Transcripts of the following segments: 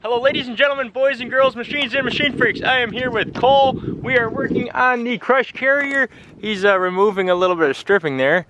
Hello ladies and gentlemen, boys and girls, machines and machine freaks. I am here with Cole. We are working on the crush carrier. He's uh, removing a little bit of stripping there.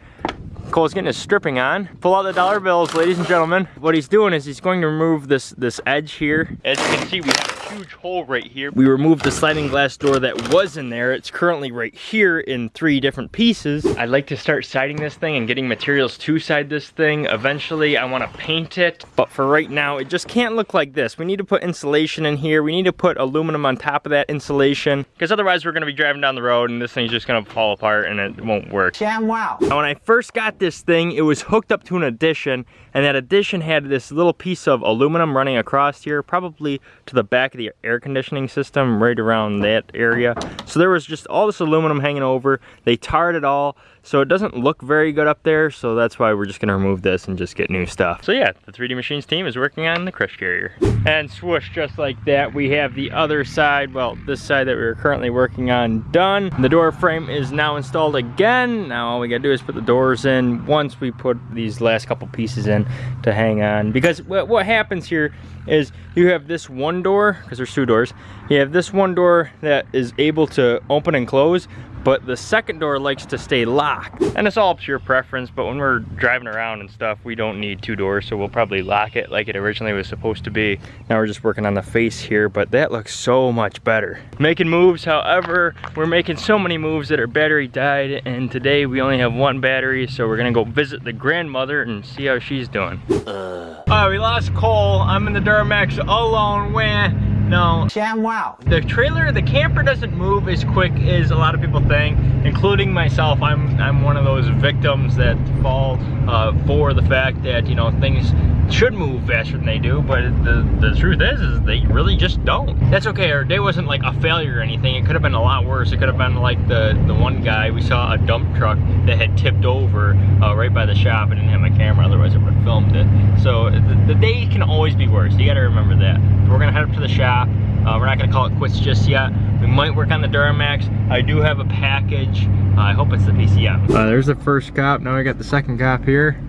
Cole's getting his stripping on. Pull out the dollar bills, ladies and gentlemen. What he's doing is he's going to remove this, this edge here. As you can see, we have huge hole right here. We removed the sliding glass door that was in there. It's currently right here in three different pieces. I'd like to start siding this thing and getting materials to side this thing. Eventually, I wanna paint it, but for right now, it just can't look like this. We need to put insulation in here. We need to put aluminum on top of that insulation, because otherwise we're gonna be driving down the road and this thing's just gonna fall apart and it won't work. Damn wow. Now, when I first got this thing, it was hooked up to an addition, and that addition had this little piece of aluminum running across here, probably to the back of the air conditioning system right around that area. So there was just all this aluminum hanging over. They tarred it all. So it doesn't look very good up there, so that's why we're just gonna remove this and just get new stuff. So yeah, the 3D Machines team is working on the crush carrier. And swoosh, just like that, we have the other side, well, this side that we are currently working on done. The door frame is now installed again. Now all we gotta do is put the doors in once we put these last couple pieces in to hang on. Because what happens here is you have this one door, because there's two doors, you have this one door that is able to open and close, but the second door likes to stay locked. And it's all your preference, but when we're driving around and stuff, we don't need two doors, so we'll probably lock it like it originally was supposed to be. Now we're just working on the face here, but that looks so much better. Making moves, however, we're making so many moves that our battery died, and today we only have one battery, so we're gonna go visit the grandmother and see how she's doing. Uh. All right, we lost Cole. I'm in the Duramax alone, when no. Sham wow. The trailer, the camper doesn't move as quick as a lot of people think, including myself. I'm I'm one of those victims that fall uh, for the fact that, you know, things should move faster than they do, but the, the truth is, is they really just don't. That's okay, our day wasn't like a failure or anything. It could have been a lot worse. It could have been like the, the one guy, we saw a dump truck that had tipped over uh, right by the shop. I didn't have my camera, otherwise I would have filmed it. So the, the day can always be worse. You gotta remember that. We're gonna head up to the shop. Uh, we're not gonna call it quits just yet. We might work on the Duramax. I do have a package. Uh, I hope it's the PCM. Uh, there's the first cop. Now we got the second cop here.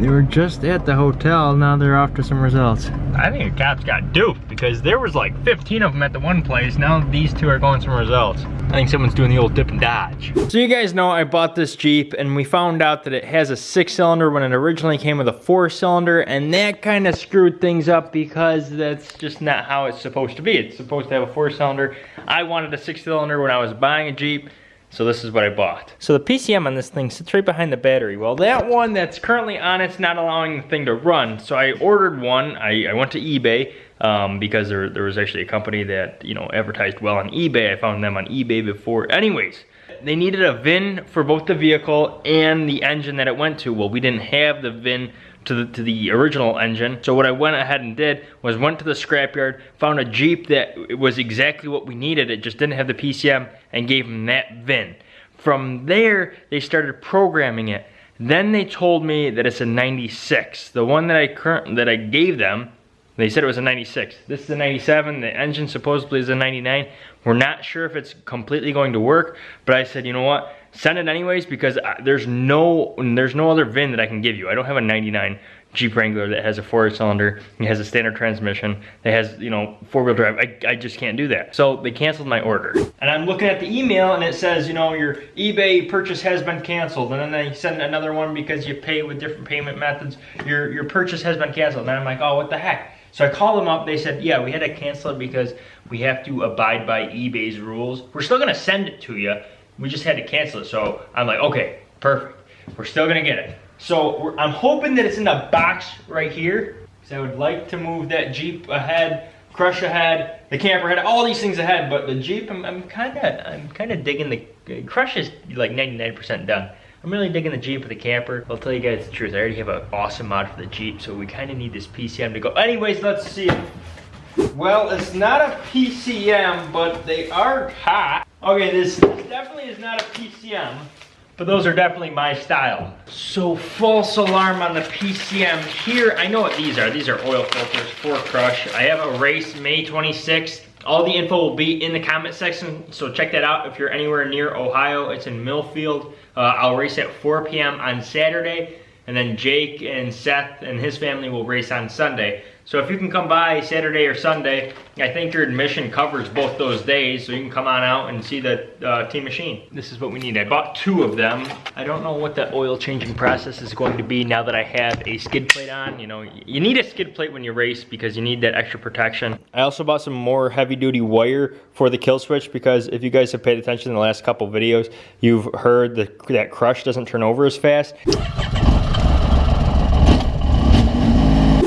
They were just at the hotel, now they're off to some results. I think the cops got duped because there was like 15 of them at the one place. Now these two are going some results. I think someone's doing the old dip and dodge. So you guys know I bought this Jeep and we found out that it has a six cylinder when it originally came with a four cylinder and that kind of screwed things up because that's just not how it's supposed to be. It's supposed to have a four cylinder. I wanted a six cylinder when I was buying a Jeep. So this is what I bought. So the PCM on this thing sits right behind the battery. Well, that one that's currently on it's not allowing the thing to run. So I ordered one. I, I went to eBay um, because there, there was actually a company that, you know, advertised well on eBay. I found them on eBay before. Anyways, they needed a VIN for both the vehicle and the engine that it went to. Well, we didn't have the VIN to the, to the original engine. So what I went ahead and did was went to the scrapyard, found a Jeep that was exactly what we needed. It just didn't have the PCM and gave them that VIN. From there, they started programming it. Then they told me that it's a 96. The one that I current that I gave them, they said it was a 96. This is a 97. The engine supposedly is a 99. We're not sure if it's completely going to work, but I said, you know what? Send it anyways because there's no there's no other VIN that I can give you. I don't have a 99 Jeep Wrangler that has a four cylinder, it has a standard transmission, that has, you know, four wheel drive. I, I just can't do that. So they canceled my order. And I'm looking at the email and it says, you know, your eBay purchase has been canceled. And then they send another one because you pay with different payment methods. Your, your purchase has been canceled. And I'm like, oh, what the heck? So I called them up, they said, yeah, we had to cancel it because we have to abide by eBay's rules. We're still gonna send it to you. We just had to cancel it. So I'm like, okay, perfect. We're still gonna get it. So I'm hoping that it's in the box right here. Because I would like to move that Jeep ahead, crush ahead, the camper ahead, all these things ahead. But the Jeep, I'm kind of, I'm kind of digging the crush is like 99% done. I'm really digging the Jeep with the camper. I'll tell you guys the truth. I already have an awesome mod for the Jeep, so we kind of need this PCM to go. Anyways, let's see. Well, it's not a PCM, but they are hot. Okay, this definitely is not a PCM. But those are definitely my style. So false alarm on the PCM here. I know what these are. These are oil filters for Crush. I have a race May 26th. All the info will be in the comment section, so check that out if you're anywhere near Ohio. It's in Millfield. Uh, I'll race at 4 p.m. on Saturday, and then Jake and Seth and his family will race on Sunday. So if you can come by Saturday or Sunday, I think your admission covers both those days, so you can come on out and see the uh, Team Machine. This is what we need. I bought two of them. I don't know what the oil changing process is going to be now that I have a skid plate on. You know, you need a skid plate when you race because you need that extra protection. I also bought some more heavy duty wire for the kill switch because if you guys have paid attention in the last couple videos, you've heard that that crush doesn't turn over as fast.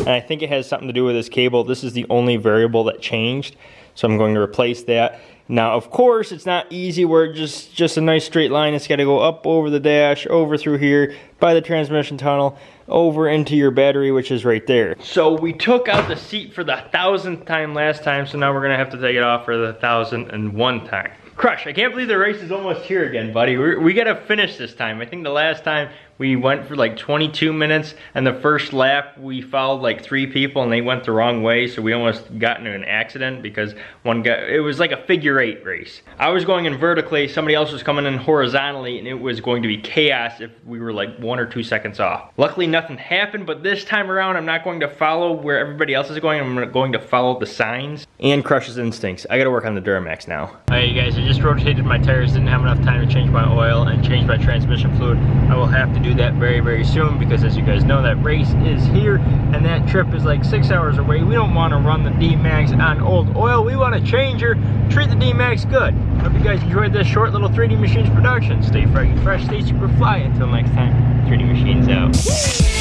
And I think it has something to do with this cable. This is the only variable that changed. So I'm going to replace that. Now, of course, it's not easy where just, just a nice straight line. It's got to go up over the dash, over through here, by the transmission tunnel, over into your battery, which is right there. So we took out the seat for the thousandth time last time, so now we're gonna have to take it off for the thousand and one time. Crush, I can't believe the race is almost here again, buddy. We're, we got to finish this time. I think the last time we went for like 22 minutes and the first lap we followed like three people and they went the wrong way so we almost got into an accident because one guy, it was like a figure eight race. I was going in vertically, somebody else was coming in horizontally and it was going to be chaos if we were like one or two seconds off. Luckily nothing happened but this time around I'm not going to follow where everybody else is going, I'm going to follow the signs. And Crush's instincts. I gotta work on the Duramax now. Alright you guys, I just rotated my tires, didn't have enough time to change my oil and change my transmission fluid. I will have to do that very, very soon because as you guys know, that race is here and that trip is like six hours away. We don't want to run the D-Max on old oil. We want to change her, treat the D-Max good. Hope you guys enjoyed this short little 3D Machines production. Stay fresh, stay super fly. Until next time, 3D Machines out.